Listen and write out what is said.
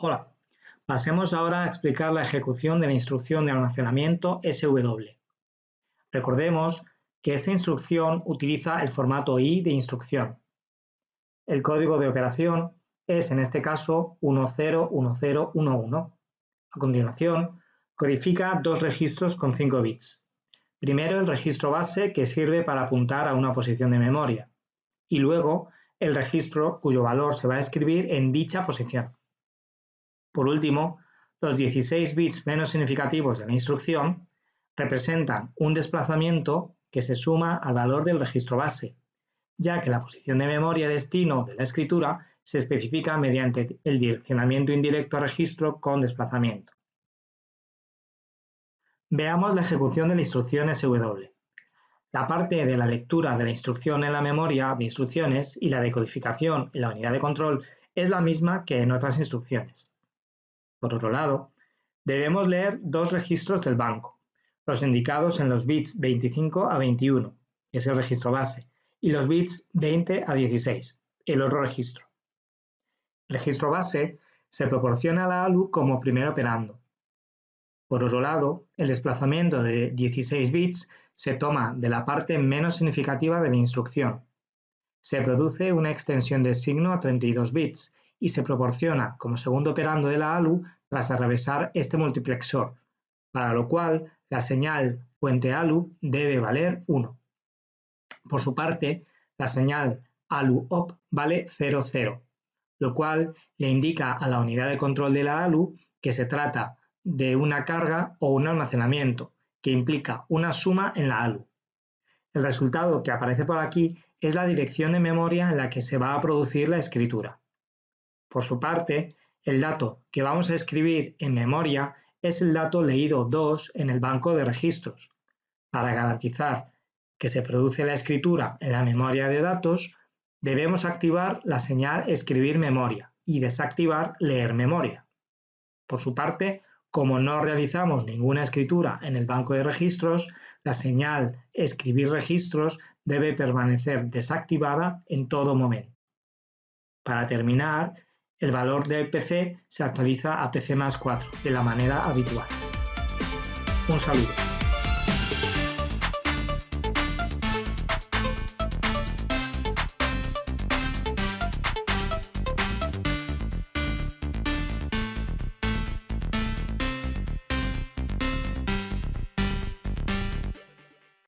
Hola, pasemos ahora a explicar la ejecución de la instrucción de almacenamiento SW. Recordemos que esta instrucción utiliza el formato I de instrucción. El código de operación es en este caso 101011. A continuación, codifica dos registros con 5 bits. Primero el registro base que sirve para apuntar a una posición de memoria y luego el registro cuyo valor se va a escribir en dicha posición. Por último, los 16 bits menos significativos de la instrucción representan un desplazamiento que se suma al valor del registro base, ya que la posición de memoria destino de la escritura se especifica mediante el direccionamiento indirecto a registro con desplazamiento. Veamos la ejecución de la instrucción SW. La parte de la lectura de la instrucción en la memoria de instrucciones y la decodificación en la unidad de control es la misma que en otras instrucciones. Por otro lado, debemos leer dos registros del banco, los indicados en los bits 25 a 21, que es el registro base, y los bits 20 a 16, el otro registro. El registro base se proporciona a la ALU como primer operando. Por otro lado, el desplazamiento de 16 bits se toma de la parte menos significativa de la instrucción. Se produce una extensión de signo a 32 bits y se proporciona como segundo operando de la ALU tras atravesar este multiplexor, para lo cual la señal fuente ALU debe valer 1. Por su parte, la señal ALU-OP vale 00, lo cual le indica a la unidad de control de la ALU que se trata de una carga o un almacenamiento, que implica una suma en la ALU. El resultado que aparece por aquí es la dirección de memoria en la que se va a producir la escritura. Por su parte, el dato que vamos a escribir en memoria es el dato leído 2 en el banco de registros. Para garantizar que se produce la escritura en la memoria de datos, debemos activar la señal escribir memoria y desactivar leer memoria. Por su parte, como no realizamos ninguna escritura en el banco de registros, la señal escribir registros debe permanecer desactivada en todo momento. Para terminar, el valor de PC se actualiza a PC más 4 de la manera habitual. Un saludo.